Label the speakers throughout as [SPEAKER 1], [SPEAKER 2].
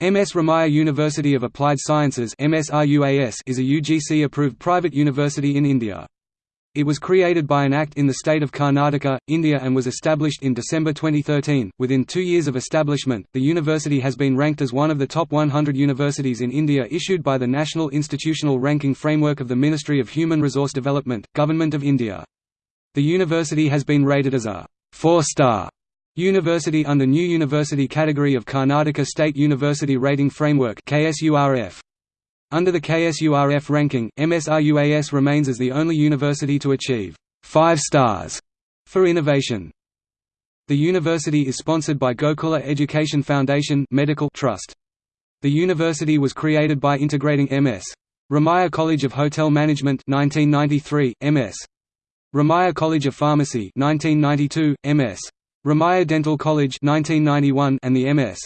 [SPEAKER 1] MS Ramaiah University of Applied Sciences is a UGC-approved private university in India. It was created by an act in the state of Karnataka, India and was established in December 2013. Within two years of establishment, the university has been ranked as one of the top 100 universities in India issued by the National Institutional Ranking Framework of the Ministry of Human Resource Development, Government of India. The university has been rated as a four-star University under New University category of Karnataka State University Rating Framework KSURF. Under the KSURF ranking, MSRUAS remains as the only university to achieve five stars for innovation. The university is sponsored by Gokula Education Foundation Medical Trust. The university was created by integrating MS. Ramaiah College of Hotel Management 1993, MS. Ramaiah College of Pharmacy 1992, MS. Ramaiah Dental College 1991 and the MS.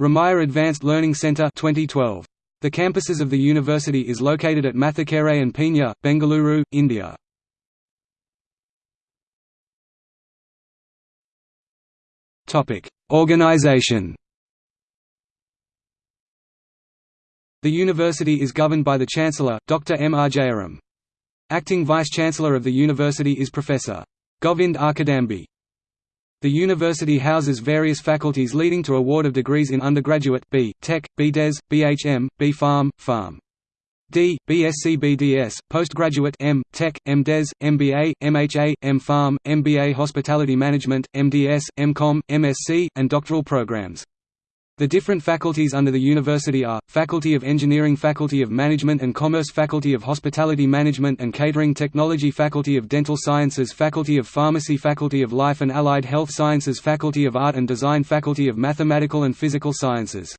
[SPEAKER 1] Ramaiah Advanced Learning Centre 2012. The campuses of the university is located at Mathikere and Peenya, Bengaluru, India. Topic: Organization. The university is governed by the Chancellor, Dr. M. R. Jayaram. Acting Vice-Chancellor of the university is Professor. Govind R. Kadambi. The university houses various faculties leading to award of degrees in undergraduate, B. Tech, B.Des, BHM, B. Farm, Pharm. D. BSc BDS, postgraduate M. Tech, MDes, MBA, MHA, M. Pharm, MBA Hospitality Management, MDS, MCom, MSc, and doctoral programs. The different faculties under the university are, Faculty of Engineering Faculty of Management and Commerce Faculty of Hospitality Management and Catering Technology Faculty of Dental Sciences Faculty of Pharmacy Faculty of Life and Allied Health Sciences Faculty of Art and Design Faculty of Mathematical and Physical Sciences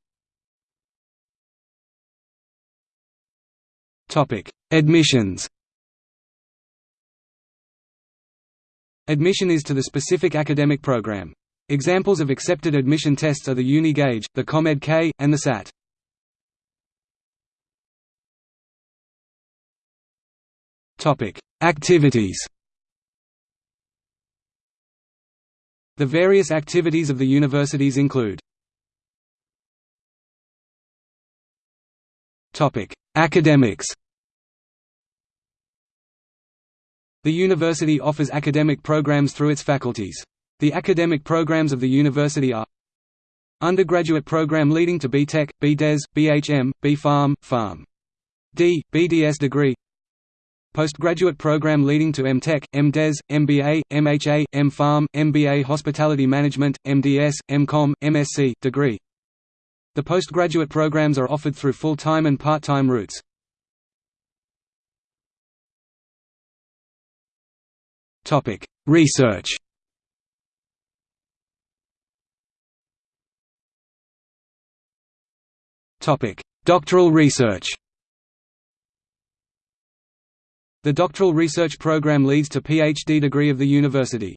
[SPEAKER 1] Admissions Admission is to the specific academic program. Examples of accepted admission tests are the Uni-Gauge, the COMED-K, and the SAT. Topic: Activities The various activities of the universities include Topic: Academics The university offers academic programs through its faculties. The academic programs of the university are Undergraduate program leading to B.Tech, B.Des, B.H.M., B.Pharm, Pharm. D. BDS degree Postgraduate program leading to M.Tech, M.Des, MBA, MHA, M.Pharm, MBA Hospitality Management, MDS, M.Com, MSc, degree The postgraduate programs are offered through full-time and part-time routes. Research Doctoral research The doctoral research program leads to PhD degree of the university.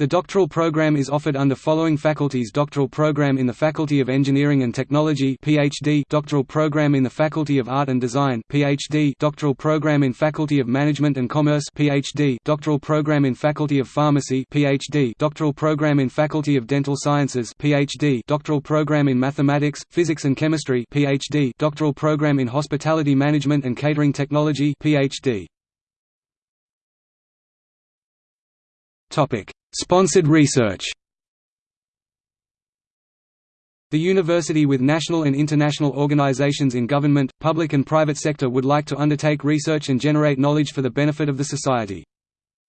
[SPEAKER 1] The doctoral program is offered under following faculties Doctoral program in the Faculty of Engineering and Technology PhD Doctoral program in the Faculty of Art and Design PhD Doctoral program in Faculty of Management and Commerce PhD Doctoral program in Faculty of Pharmacy PhD Doctoral program in Faculty of Dental Sciences PhD Doctoral program in Mathematics, Physics and Chemistry PhD Doctoral program in Hospitality Management and Catering Technology PhD Topic Sponsored research The university with national and international organizations in government, public and private sector would like to undertake research and generate knowledge for the benefit of the society.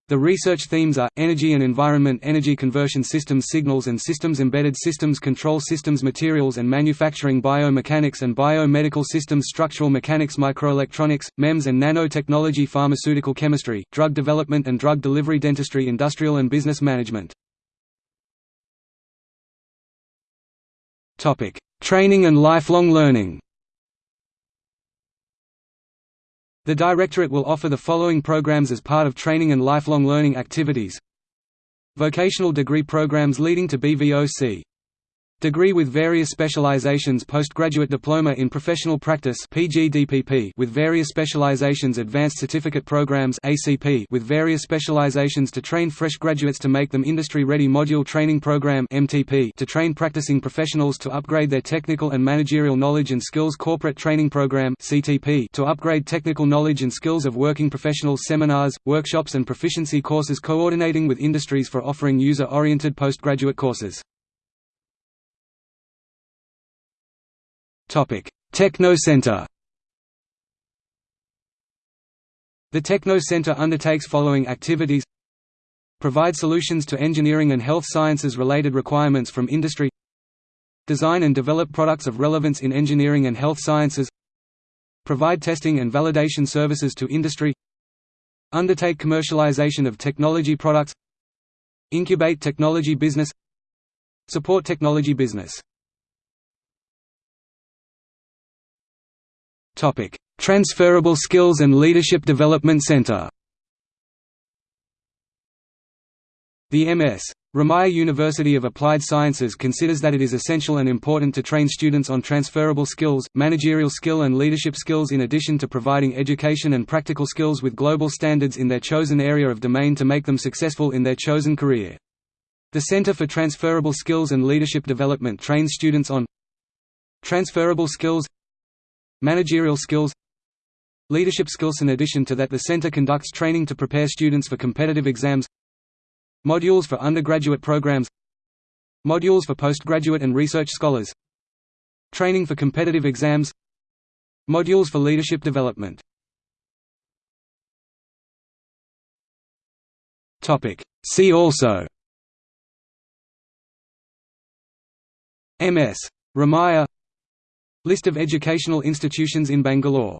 [SPEAKER 1] The research themes are, energy and environment energy conversion systems signals and systems embedded systems control systems materials and manufacturing biomechanics and biomedical systems structural mechanics microelectronics, MEMS and nanotechnology pharmaceutical chemistry, drug development and drug delivery dentistry industrial and business management. Training and lifelong learning The Directorate will offer the following programs as part of training and lifelong learning activities. Vocational degree programs leading to BVOC Degree with various specializations Postgraduate Diploma in Professional Practice PGDPP with various specializations Advanced Certificate Programs ACP with various specializations to train fresh graduates to make them industry-ready Module Training Program MTP to train practicing professionals to upgrade their technical and managerial knowledge and skills Corporate Training Program CTP to upgrade technical knowledge and skills of working professionals Seminars, workshops and proficiency courses coordinating with industries for offering user-oriented postgraduate courses Techno Center The Techno Center undertakes following activities. Provide solutions to engineering and health sciences related requirements from industry. Design and develop products of relevance in engineering and health sciences. Provide testing and validation services to industry. Undertake commercialization of technology products. Incubate technology business. Support technology business Transferable Skills and Leadership Development Center. The MS. Ramaiah University of Applied Sciences considers that it is essential and important to train students on transferable skills, managerial skill and leadership skills in addition to providing education and practical skills with global standards in their chosen area of domain to make them successful in their chosen career. The Center for Transferable Skills and Leadership Development trains students on transferable skills Managerial skills Leadership skills In addition to that the center conducts training to prepare students for competitive exams Modules for undergraduate programs Modules for postgraduate and research scholars Training for competitive exams Modules for leadership development See also MS. Ramaiah List of educational institutions in Bangalore